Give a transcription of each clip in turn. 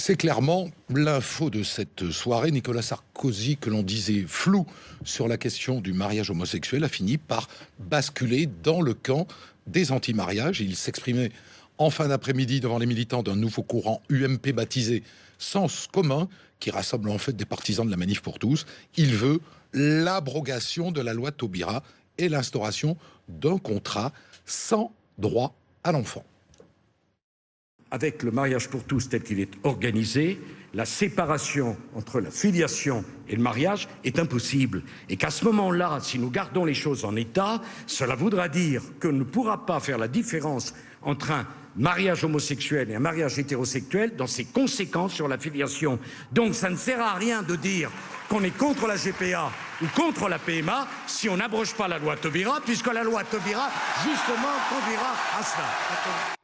C'est clairement l'info de cette soirée. Nicolas Sarkozy, que l'on disait flou sur la question du mariage homosexuel, a fini par basculer dans le camp des anti-mariages. Il s'exprimait en fin d'après-midi devant les militants d'un nouveau courant UMP baptisé Sens commun, qui rassemble en fait des partisans de la manif pour tous. Il veut l'abrogation de la loi Taubira et l'instauration d'un contrat sans droit à l'enfant avec le mariage pour tous tel qu'il est organisé, la séparation entre la filiation et le mariage est impossible. Et qu'à ce moment-là, si nous gardons les choses en état, cela voudra dire qu'on ne pourra pas faire la différence entre un mariage homosexuel et un mariage hétérosexuel dans ses conséquences sur la filiation. Donc ça ne sert à rien de dire qu'on est contre la GPA ou contre la PMA si on n'abroge pas la loi Taubira, puisque la loi Taubira, justement, conduira à cela.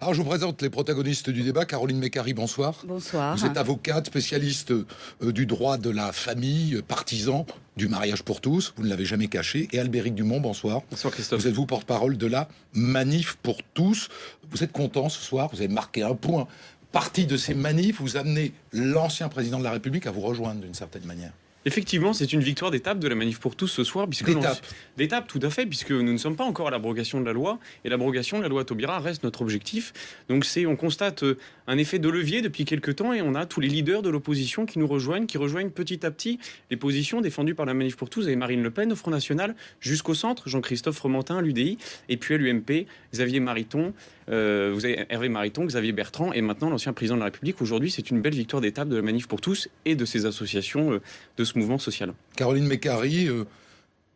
Alors, je vous présente les protagonistes du débat. Caroline Mécari, bonsoir. Bonsoir. Vous êtes avocate, spécialiste euh, du droit de la famille, euh, partisan du mariage pour tous. Vous ne l'avez jamais caché. Et Albéric Dumont, bonsoir. Bonsoir Christophe. Vous êtes vous porte-parole de la manif pour tous. Vous êtes content ce soir. Vous avez marqué un point. Partie de ces manifs, vous amenez l'ancien président de la République à vous rejoindre d'une certaine manière. Effectivement, c'est une victoire d'étape de la manif pour tous ce soir. Puisque d'étape D'étape, tout à fait, puisque nous ne sommes pas encore à l'abrogation de la loi, et l'abrogation de la loi Taubira reste notre objectif. Donc c'est, on constate euh, un effet de levier depuis quelques temps, et on a tous les leaders de l'opposition qui nous rejoignent, qui rejoignent petit à petit les positions défendues par la manif pour tous, et Marine Le Pen au Front National, jusqu'au centre, Jean-Christophe Romantin à l'UDI, et puis à l'UMP, Xavier Mariton, euh, vous avez Hervé Mariton, Xavier Bertrand, et maintenant l'ancien président de la République. Aujourd'hui, c'est une belle victoire d'étape de la manif pour tous et de ces associations euh, de ce mouvement social. Caroline Mécari, euh,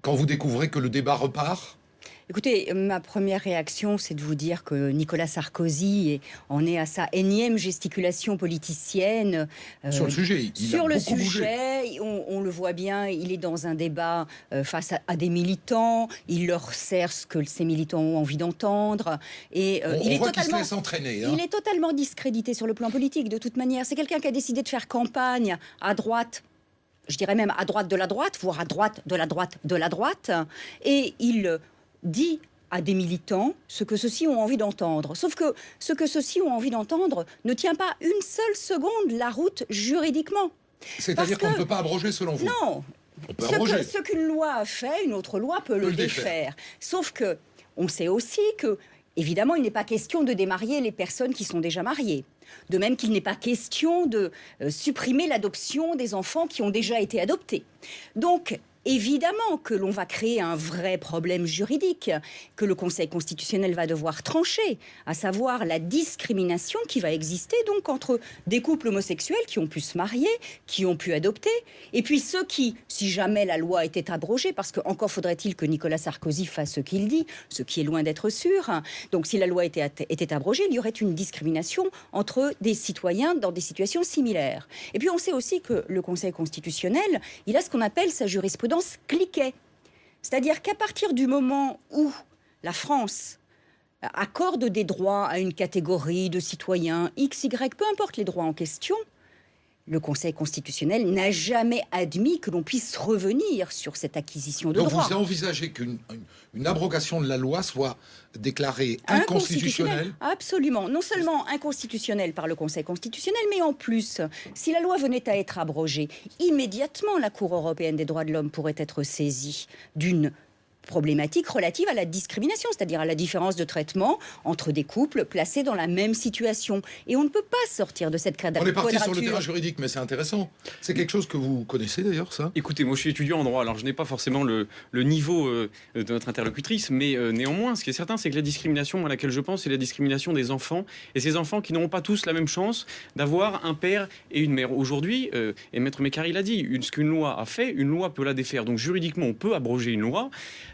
quand vous découvrez que le débat repart Écoutez, ma première réaction, c'est de vous dire que Nicolas Sarkozy en est à sa énième gesticulation politicienne. Euh, sur le sujet, il Sur a le sujet, on, le voit bien, il est dans un débat euh, face à, des militants, il leur sert ce que ces militants ont envie d'entendre. Et euh, il, est totalement, il est totalement discrédité sur le plan politique, de toute manière. C'est quelqu'un qui a décidé de faire campagne à droite je dirais même à droite de la droite, voire à droite de la droite de la droite, et il dit à des militants ce que ceux-ci ont envie d'entendre. Sauf que ce que ceux-ci ont envie d'entendre ne tient pas une seule seconde la route juridiquement. C'est-à-dire qu'on ne peut pas abroger selon vous Non. ce qu'une loi a fait, une autre loi peut, le, défaire. Sauf que on sait aussi que, évidemment, il n'est pas question de démarier les personnes qui sont déjà mariées. De même qu'il n'est pas question de euh, supprimer l'adoption des enfants qui ont déjà été adoptés. Donc, Évidemment que l'on va créer un vrai problème juridique que le Conseil constitutionnel va devoir trancher, à savoir la discrimination qui va exister donc entre des couples homosexuels qui ont pu se marier, qui ont pu adopter, et puis ceux qui, si jamais la loi était abrogée, parce qu'encore faudrait-il que Nicolas Sarkozy fasse ce qu'il dit, ce qui est loin d'être sûr, donc si la loi était, était abrogée, il y aurait une discrimination entre des citoyens dans des situations similaires. Et puis on sait aussi que le Conseil constitutionnel, il a ce qu'on appelle sa jurisprudence cliquet. C'est-à-dire qu'à partir du moment où la France accorde des droits à une catégorie de citoyens X, Y, peu importe les droits en question, le Conseil constitutionnel n'a jamais admis que l'on puisse revenir sur cette acquisition de Donc droits. vous envisagez qu'une une abrogation de la loi soit déclarée inconstitutionnelle? Absolument. Non seulement inconstitutionnelle par le Conseil constitutionnel, mais en plus, si la loi venait à être abrogée, immédiatement la Cour européenne des droits de l'homme pourrait être saisie d'une problématique relative à la discrimination, c'est-à-dire à la différence de traitement entre des couples placés dans la même situation. Et on ne peut pas sortir de cette quadrature. On est parti sur le terrain juridique, mais c'est intéressant. C'est quelque chose que vous connaissez d'ailleurs, ça? Écoutez, moi je suis étudiant en droit, alors je n'ai pas forcément le, niveau euh, de notre interlocutrice, mais euh, néanmoins, ce qui est certain, c'est que la discrimination à laquelle je pense, c'est la discrimination des enfants, et ces enfants qui n'auront pas tous la même chance d'avoir un père et une mère. Aujourd'hui, euh, et Maître Mécari l'a dit, une, ce qu'une loi a fait, une loi peut la défaire. Donc juridiquement, on peut abroger une loi.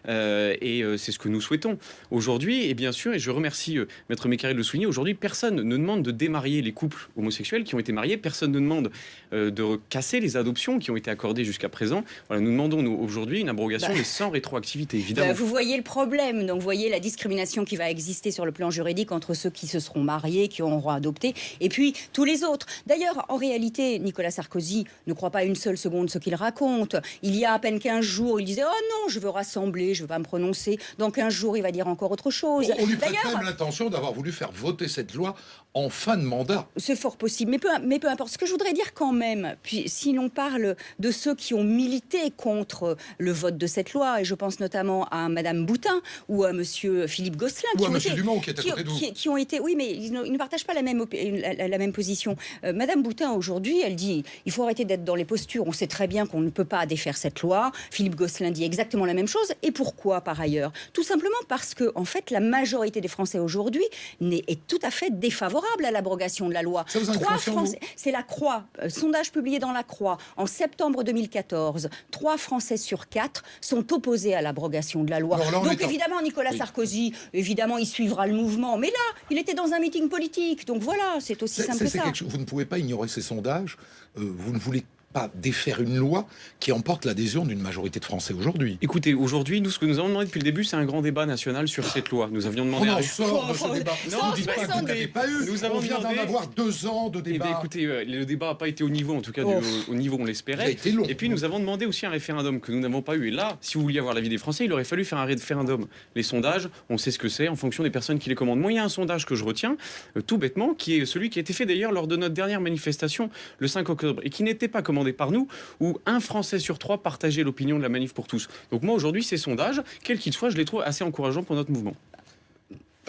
Euh, et euh, c'est ce que nous souhaitons aujourd'hui. Et bien sûr, et je remercie euh, Maître Mécaré de le souligner, aujourd'hui, personne ne demande de démarier les couples homosexuels qui ont été mariés. Personne ne demande de casser les adoptions qui ont été accordées jusqu'à présent. Voilà, nous demandons nous, aujourd'hui une abrogation, bah, mais sans rétroactivité, évidemment. Bah, vous voyez le problème. Donc, vous voyez la discrimination qui va exister sur le plan juridique entre ceux qui se seront mariés, qui auront adopté, et puis tous les autres. D'ailleurs, en réalité, Nicolas Sarkozy ne croit pas une seule seconde ce qu'il raconte. Il y a à peine 15 jours, il disait Oh non, je veux rassembler je ne vais pas me prononcer. Dans 15 jours, il va dire encore autre chose. On, lui prête même l'intention d'avoir voulu faire voter cette loi en fin de mandat. C'est fort possible, mais peu, mais peu importe. Ce que je voudrais dire quand même, puis si l'on parle de ceux qui ont milité contre le vote de cette loi, et je pense notamment à Madame Boutin ou à Monsieur Philippe Gosselin, ou qui à Monsieur Dumont qui est à côté vous. Qui, ont été, oui, mais ils ne, partagent pas la même, la, même position. Euh, Madame Boutin aujourd'hui, elle dit, il faut arrêter d'être dans les postures. On sait très bien qu'on ne peut pas défaire cette loi. Philippe Gosselin dit exactement la même chose. Et pourquoi par ailleurs? Tout simplement parce que, en fait, la majorité des Français aujourd'hui est tout à fait défavorable à l'abrogation de la loi. Trois Français, c'est la Croix, euh, sondage publié dans la Croix en septembre 2014. Trois Français sur quatre sont opposés à l'abrogation de la loi. donc évidemment, Nicolas Sarkozy, évidemment, il suivra le mouvement. Mais là, il était dans un meeting politique. Donc voilà, c'est aussi simple que ça. Vous ne pouvez pas ignorer ces sondages. Euh, vous ne voulez pas défaire une loi qui emporte l'adhésion d'une majorité de Français aujourd'hui. Écoutez, aujourd'hui, nous, ce que nous avons demandé depuis le début, c'est un grand débat national sur cette loi. Nous avions demandé... On en sort de ce débat. Non, dites pas que vous n'avez pas eu. Nous avons On vient d'en avoir deux ans de débat. Eh bien, écoutez, euh, le débat n'a pas été au niveau, en tout cas, au, niveau où on l'espérait. Et puis, nous avons demandé aussi un référendum que nous n'avons pas eu. Et là, si vous vouliez avoir l'avis des Français, il aurait fallu faire un référendum. Les sondages, on sait ce que c'est en fonction des personnes qui les commandent. Moi, il y a un sondage que je retiens, euh, tout bêtement, qui est celui qui a été fait d'ailleurs lors de notre dernière manifestation le 5 octobre et qui n'était pas commandé par nous, où un Français sur trois partageait l'opinion de la manif pour tous. Donc moi aujourd'hui ces sondages, quels qu'ils soient, je les trouve assez encourageants pour notre mouvement.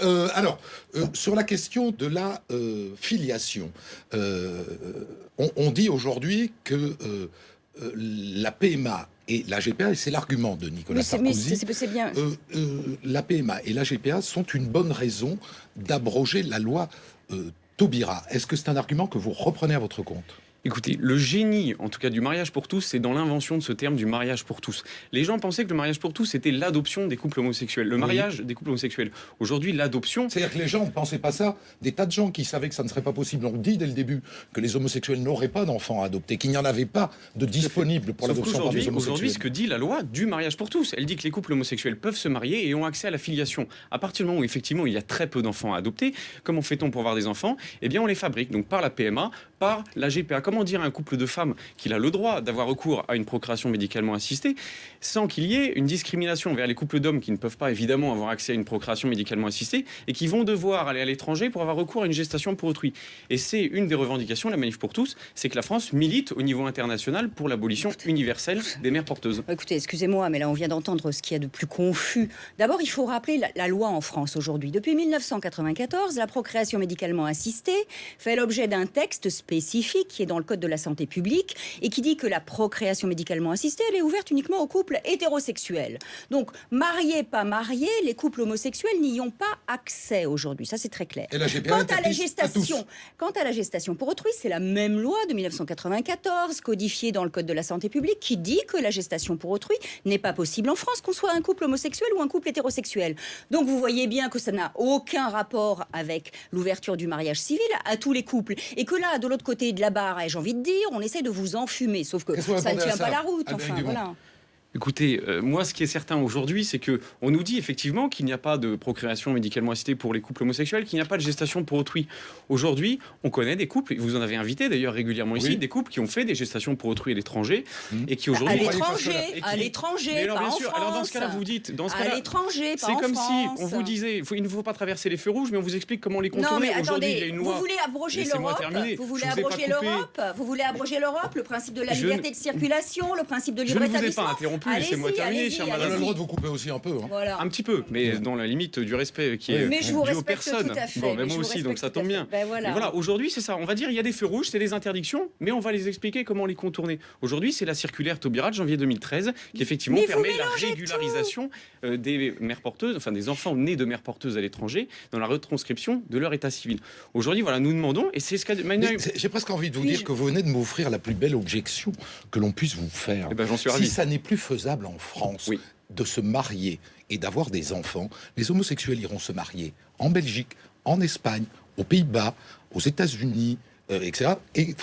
Euh, alors, euh, sur la question de la euh, filiation, on, dit aujourd'hui que la PMA et la GPA, et c'est l'argument de Nicolas Sarkozy, bien. la PMA et la GPA sont une bonne raison d'abroger la loi Taubira. Est-ce que c'est un argument que vous reprenez à votre compte? Écoutez, le génie, en tout cas du mariage pour tous, c'est dans l'invention de ce terme du mariage pour tous. Les gens pensaient que le mariage pour tous, c'était l'adoption des couples homosexuels. Le mariage des couples homosexuels. Aujourd'hui, l'adoption... C'est-à-dire que les gens ne pensaient pas ça. Des tas de gens qui savaient que ça ne serait pas possible ont dit dès le début que les homosexuels n'auraient pas d'enfants à adopter, qu'il n'y en avait pas de disponibles pour l'adoption par des homosexuels. Aujourd'hui, ce que dit la loi du mariage pour tous, elle dit que les couples homosexuels peuvent se marier et ont accès à la filiation. À partir du moment où, effectivement, il y a très peu d'enfants à adopter, comment fait-on pour avoir des enfants? Eh bien, on les fabrique. Donc, par la PMA, par la GPA. Comment dire à un couple de femmes qu'il a le droit d'avoir recours à une procréation médicalement assistée sans qu'il y ait une discrimination vers les couples d'hommes qui ne peuvent pas évidemment avoir accès à une procréation médicalement assistée et qui vont devoir aller à l'étranger pour avoir recours à une gestation pour autrui? Et c'est une des revendications, la manif pour tous, c'est que la France milite au niveau international pour l'abolition universelle des mères porteuses. Écoutez, excusez-moi, mais là on vient d'entendre ce qu'il y a de plus confus. D'abord, il faut rappeler la, la loi en France aujourd'hui. Depuis 1994, la procréation médicalement assistée fait l'objet d'un texte spécifique qui est dans le Code de la santé publique et qui dit que la procréation médicalement assistée, elle est ouverte uniquement aux couples hétérosexuels. Donc, mariés, pas mariés, les couples homosexuels n'y ont pas accès aujourd'hui. Ça, c'est très clair. quant à la gestation, quant à la gestation pour autrui, c'est la même loi de 1994 codifiée dans le Code de la santé publique qui dit que la gestation pour autrui n'est pas possible en France, qu'on soit un couple homosexuel ou un couple hétérosexuel. Donc, vous voyez bien que ça n'a aucun rapport avec l'ouverture du mariage civil à tous les couples et que là, de l'autre côté de la barre, j'ai envie de dire, on essaie de vous enfumer. Sauf que ça ne tient pas la route. Enfin, voilà. Écoutez, euh, moi, ce qui est certain aujourd'hui, c'est que on nous dit effectivement qu'il n'y a pas de procréation médicalement assistée pour les couples homosexuels, qu'il n'y a pas de gestation pour autrui. Aujourd'hui, on connaît des couples, vous en avez invité d'ailleurs régulièrement ici, des couples qui ont fait des gestations pour autrui à l'étranger mmh. et qui aujourd'hui... À l'étranger, à l'étranger, alors, bien sûr, alors dans ce cas-là, vous dites... Dans ce à l'étranger, C'est comme si on vous disait, il ne faut pas traverser les feux rouges, mais on vous explique comment les contourner. Aujourd'hui, il y a une loi... Vous voulez abroger l'Europe Vous voulez abroger l'Europe Vous voulez abroger l'Europe Le principe de la liberté de circulation, le principe de libre établissement Interrompu, laissez-moi terminer. On a le droit de vous couper aussi un peu. Hein. Un petit peu, mais dans la limite du respect qui est mais je vous dû aux personnes. Tout à fait. Bon, mais moi aussi, donc ça tombe bien. Ben voilà. Aujourd'hui, c'est ça. On va dire il y a des feux rouges, c'est des interdictions, mais on va les expliquer comment les contourner. Aujourd'hui, c'est la circulaire Taubira de janvier 2013 qui effectivement permet la régularisation euh, des mères porteuses, enfin des enfants nés de mères porteuses à l'étranger, dans la retranscription de leur état civil. Aujourd'hui, voilà, nous demandons, et c'est ce qu'a. J'ai presque envie de vous dire que vous venez de m'offrir la plus belle objection que l'on puisse vous faire. Eh ben, suis si ça n'est plus faisable en France, oui de se marier et d'avoir des enfants, les homosexuels iront se marier en Belgique, en Espagne, aux Pays-Bas, aux États-Unis, euh, etc. Et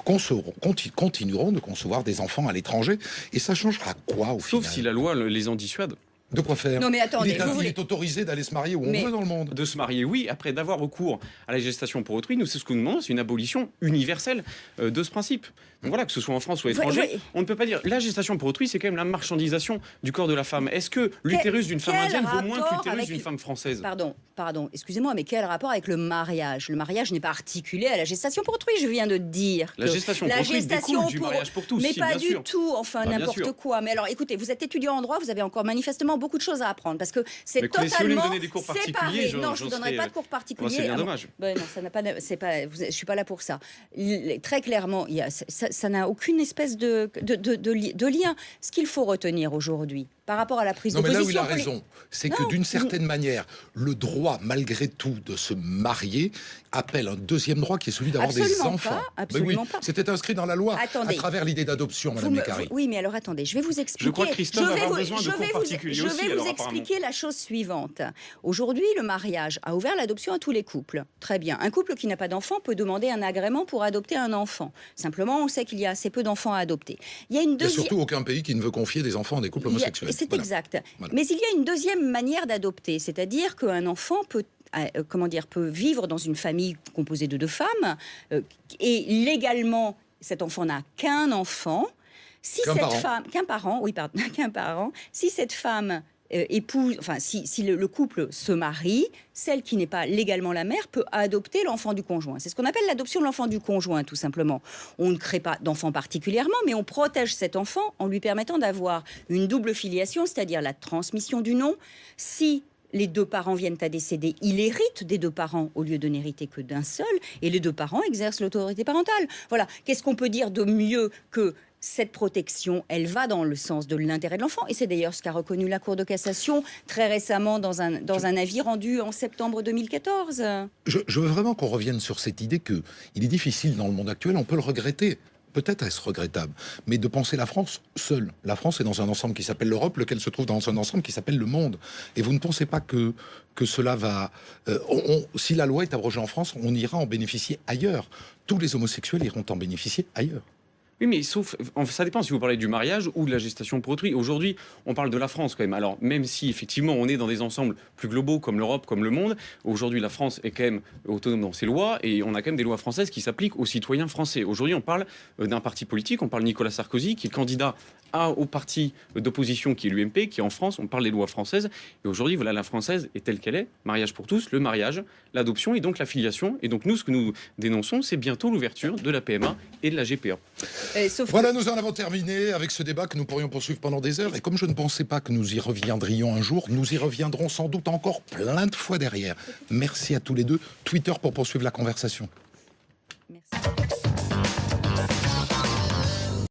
continueront de concevoir des enfants à l'étranger. Et ça changera quoi au final? Sauf si la loi les en dissuade. De quoi faire Non mais attendez, il est, vous il est autorisé d'aller se marier où Mais- on veut dans le monde. De se marier, oui. Après, d'avoir recours à la gestation pour autrui, nous, c'est ce que nous demandons, c'est une abolition universelle euh, de ce principe. Donc voilà, que ce soit en France ou à ouais. on ne peut pas dire. La gestation pour autrui, c'est quand même la marchandisation du corps de la femme. Est-ce que l'utérus d'une femme indienne vaut moins que l'utérus avec d'une une- femme française? Pardon, pardon, excusez-moi, mais quel rapport avec le mariage? Le mariage n'est pas articulé à la gestation pour autrui, je viens de dire. La que gestation la pour autrui gestation découle du pour- mariage pour tous, Mais si, pas bien du sûr. tout, enfin Bah, n'importe quoi. Mais alors écoutez, vous êtes étudiant en droit, vous avez encore manifestement beaucoup de choses à apprendre parce que c'est écoutez, si vous voulez me totalement donner des cours particuliers, séparé. je- non, je vous donnerai pas de cours euh, particuliers. c'est bien Ah bon. dommage. Ben non, ça n'a pas, pas, je suis pas là pour ça. Il- très clairement, il y a, ça n'a aucune espèce de, de, de lien. Ce qu'il faut retenir aujourd'hui, par rapport à la prise Non, de mais là où il a raison, c'est que d'une certaine manière, le droit, malgré tout, de se marier appelle un deuxième droit qui est celui d'avoir des Absolument enfants. pas, Mais absolument oui, pas. C'était inscrit dans la loi Attendez. à travers l'idée d'adoption, Madame me- Mécari. vous- oui, mais alors attendez, je vais vous expliquer. crois que Christophe je va vais avoir vous- besoin de je cours vais vous- Je aussi, vais alors, vous expliquer la chose suivante. Aujourd'hui, le mariage a ouvert l'adoption à tous les couples. Très bien. Un couple qui n'a pas d'enfant peut demander un agrément pour adopter un enfant. Simplement, on sait qu'il y a assez peu d'enfants à adopter. Il y a une Il n'y a deuxième. surtout aucun pays qui ne veut confier des enfants à des couples homosexuels. C'est Voilà. exact. Voilà. Mais il y a une deuxième manière d'adopter, c'est-à-dire qu'un enfant peut euh, comment dire, peut vivre dans une famille composée de deux femmes, euh, et légalement, cet enfant n'a qu'un enfant. Si cette parent. femme, qu'un parent, oui, pardon, qu'un parent, si cette femme épouse, enfin, si, si le, le couple se marie, celle qui n'est pas légalement la mère peut adopter l'enfant du conjoint. C'est ce qu'on appelle l'adoption de l'enfant du conjoint, tout simplement. On ne crée pas d'enfant particulièrement, mais on protège cet enfant en lui permettant d'avoir une double filiation, c'est-à-dire la transmission du nom. Si les deux parents viennent à décéder, il hérite des deux parents au lieu de n'hériter que d'un seul, et les deux parents exercent l'autorité parentale. Voilà. Qu'est-ce qu'on peut dire de mieux que cette protection, elle va dans le sens de l'intérêt de l'enfant. Et c'est d'ailleurs ce qu'a reconnu la Cour de cassation très récemment dans un, dans un avis rendu en septembre 2014. Je, je veux vraiment qu'on revienne sur cette idée que il est difficile dans le monde actuel, on peut le regretter. Peut-être est-ce regrettable, mais de penser la France seule. La France est dans un ensemble qui s'appelle l'Europe, lequel se trouve dans un ensemble qui s'appelle le monde. Et vous ne pensez pas que, que cela va... euh, si la loi est abrogée en France, on ira en bénéficier ailleurs. Tous les homosexuels iront en bénéficier ailleurs. Oui, mais sauf, ça dépend si vous parlez du mariage ou de la gestation pour autrui. Aujourd'hui, on parle de la France quand même. Alors, même si effectivement on est dans des ensembles plus globaux comme l'Europe, comme le monde, aujourd'hui la France est quand même autonome dans ses lois et on a quand même des lois françaises qui s'appliquent aux citoyens français. Aujourd'hui, on parle euh, d'un parti politique, on parle Nicolas Sarkozy qui est candidat au parti d'opposition qui est l'UMP, qui est en France, on parle des lois françaises. Et aujourd'hui, voilà, la française est telle qu'elle est. Mariage pour tous, le mariage, l'adoption et donc la filiation. Et donc nous, ce que nous dénonçons, c'est bientôt l'ouverture de la PMA et de la GPA. Sauf Voilà, nous en avons terminé avec ce débat que nous pourrions poursuivre pendant des heures. Et comme je ne pensais pas que nous y reviendrions un jour, nous y reviendrons sans doute encore plein de fois derrière. Merci à tous les deux. Twitter pour poursuivre la conversation. Merci.